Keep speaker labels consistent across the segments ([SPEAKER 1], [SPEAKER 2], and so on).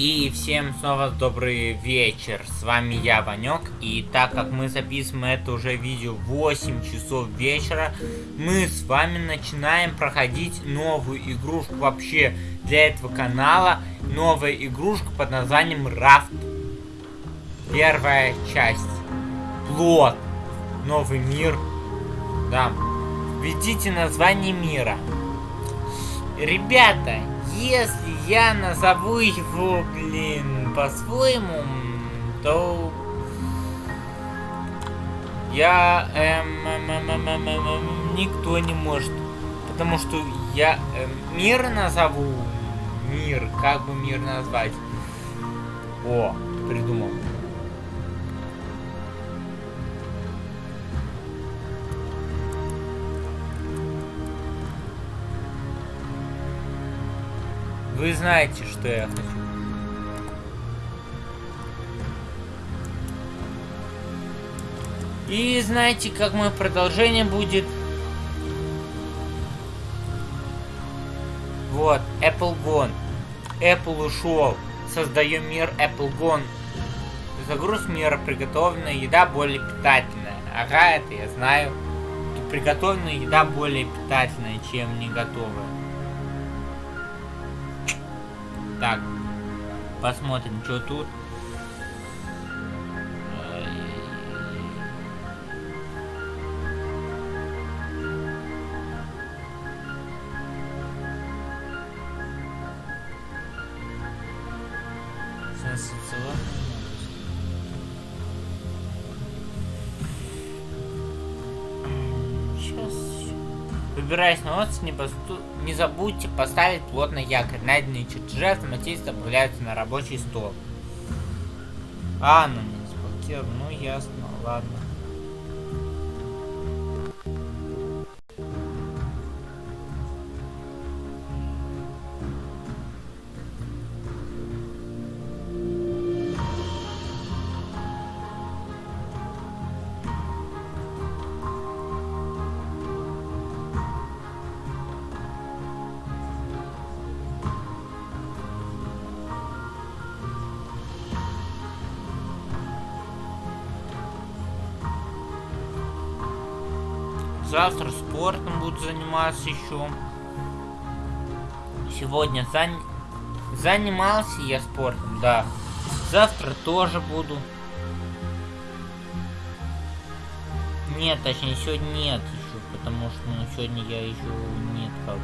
[SPEAKER 1] И всем снова добрый вечер, с вами я, Ванек, и так как мы записываем это уже видео 8 часов вечера, мы с вами начинаем проходить новую игрушку вообще для этого канала, новая игрушка под названием Рафт. Первая часть. Плод. Новый мир. Да. Введите название мира. Ребята, если я назову его, блин, по-своему, то я эм, эм, эм, эм, эм, эм, эм, никто не может, потому что я эм, мир назову, мир, как бы мир назвать? О, придумал. Вы знаете, что я хочу. И знаете, как мое продолжение будет? Вот, Apple Gone. Apple ушел. Создаем мир Apple Gone. Загруз мира. Приготовленная еда более питательная. Ага, это я знаю. Приготовленная еда более питательная, чем не готовая. Так, посмотрим, что тут. Сенсационно. Выбираясь на остров, не, посту... не забудьте поставить плотный якорь. Найденные чертежи автоматически добавляются на рабочий стол. А, ну не заблокировал. Ну ясно, ладно. Завтра спортом буду заниматься еще. Сегодня зан... занимался я спортом, да. Завтра тоже буду. Нет, точнее, сегодня нет еще, потому что ну, сегодня я еще нет как.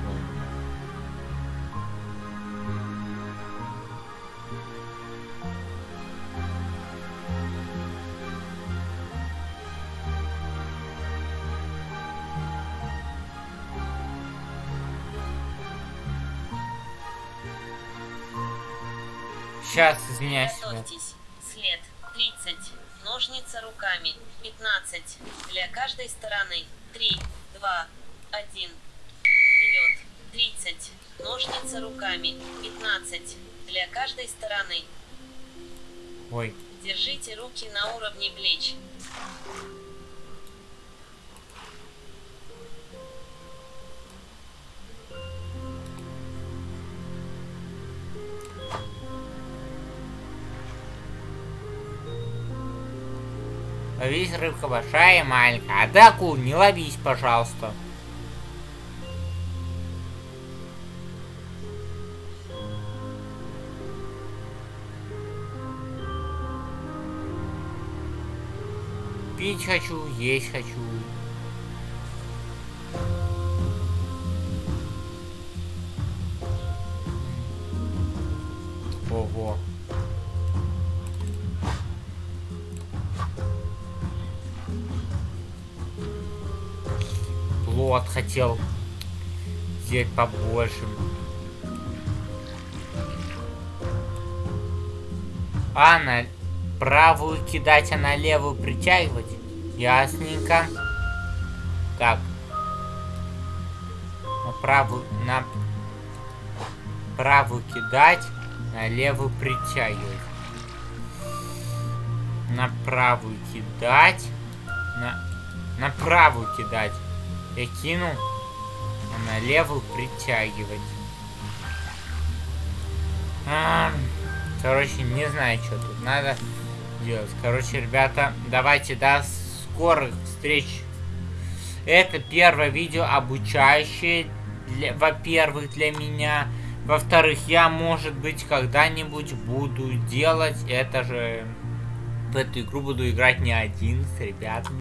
[SPEAKER 1] Сейчас, извиняюсь.
[SPEAKER 2] Готовьтесь. След 30. Ножницы руками 15. Для каждой стороны 3, 2, 1. Вперед 30. Ножницы руками 15. Для каждой стороны.
[SPEAKER 1] Ой.
[SPEAKER 2] Держите руки на уровне плеч.
[SPEAKER 1] Ловись рыбка большая и маленькая. А ты акул не ловись, пожалуйста. Пить хочу, есть хочу. Ого. Плод хотел взять побольше. А, на правую кидать, а на левую притягивать? Ясненько. Так. На правую, на правую кидать, на левую притягивать. На правую кидать, на, на правую кидать. Я кину, а на левую притягивать. А, Короче, не знаю, что тут надо делать. Короче, ребята, давайте до скорых встреч. Это первое видео обучающее, во-первых, для меня. Во-вторых, я, может быть, когда-нибудь буду делать это же... В эту игру буду играть не один с ребятами.